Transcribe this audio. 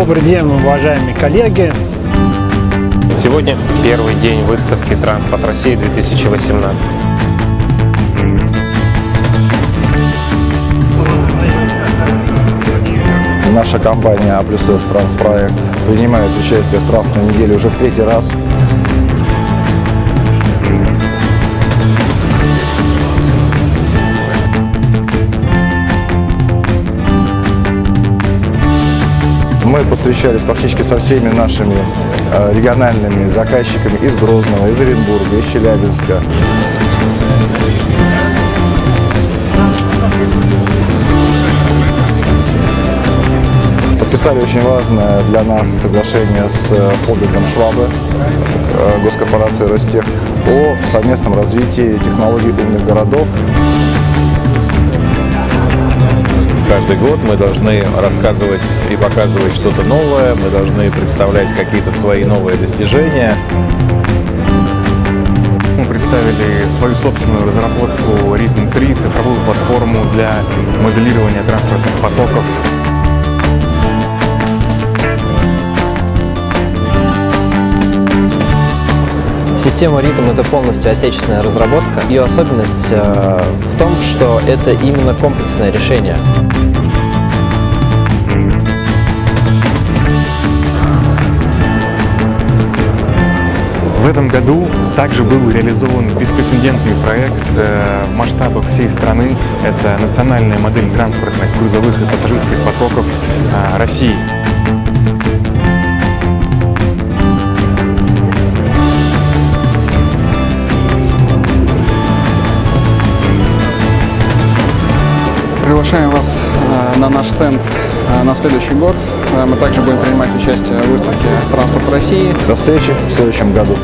Добрый день, уважаемые коллеги. Сегодня первый день выставки «Транспорт России 2018». Наша компания А плюс С Транспроект принимает участие в транспортной неделе уже в третий раз. Мы повстречались практически со всеми нашими э, региональными заказчиками из Грозного, из Оренбурга, из Челябинска. Подписали очень важное для нас соглашение с э, холдингом Швабы, э, госкорпорации Ростех, о совместном развитии технологий умных городов. Каждый год мы должны рассказывать и показывать что-то новое, мы должны представлять какие-то свои новые достижения. Мы представили свою собственную разработку Rhythm 3, цифровую платформу для моделирования транспортных потоков. Система Rhythm – это полностью отечественная разработка. Ее особенность э, в том, что это именно комплексное решение. В этом году также был реализован беспрецедентный проект э, в масштабах всей страны. Это национальная модель транспортных, грузовых и пассажирских потоков э, России. Приглашаем вас э, на наш стенд э, на следующий год. Э, Мы также будем принимать участие в выставке «Транспорт России». До встречи в следующем году.